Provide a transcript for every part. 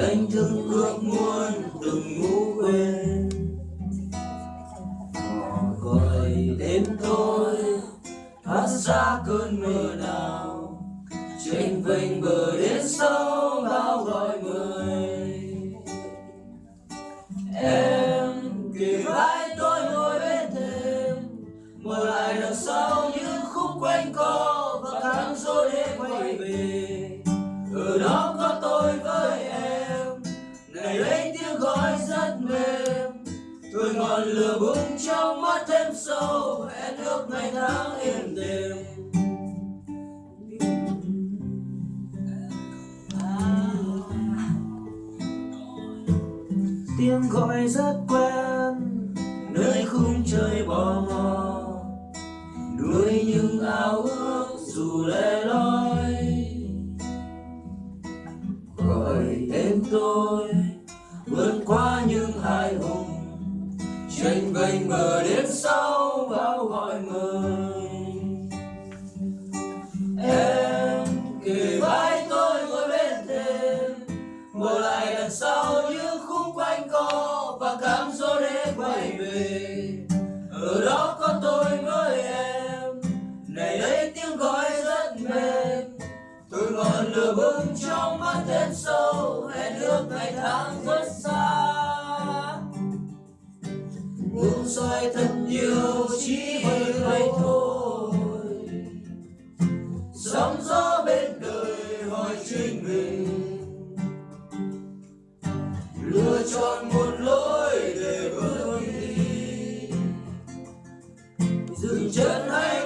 anh thức ước muốn từng ngủ quên. Gọi đến tôi, thoát ra cơn mưa nào. Trên vênh bờ đến sâu bao gọi mời em kề vai tôi ngồi bên thềm. Mở lại đằng sau những khúc quanh co và tháng rồi để quay về. Tôi ngọn lửa bùng trong mắt thêm sâu, hẹn ước ngày tháng yên đềm tiếng gọi rất quen, nơi khung trời bò mò. Nuôi những ao ước dù lẻ loi. Gọi tên tôi, vượt qua những hai hùng tranh vênh bờ đến sau bao gọi mời em kề vai tôi ngồi bên thềm ngồi lại đằng sau những khung quanh co và cám gió để quay về. Ở đó có tôi với em, này đây tiếng gọi rất mềm. Tôi ngọn lửa bừng trong mắt thêm sâu, hẹn ước ngày tháng rất soi thật nhiều chỉ hơi hay thôi. Sóng gió bên đời hỏi chính mình. Lựa chọn một lối để bước đi. Dừng chân hay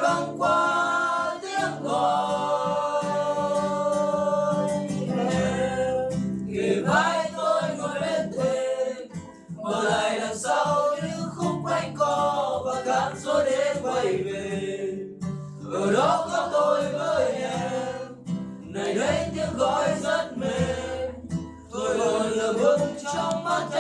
quay về. Ở đó có tôi với em. Này đây tiếng gọi rất mềm. Tôi còn là bước trong mắt em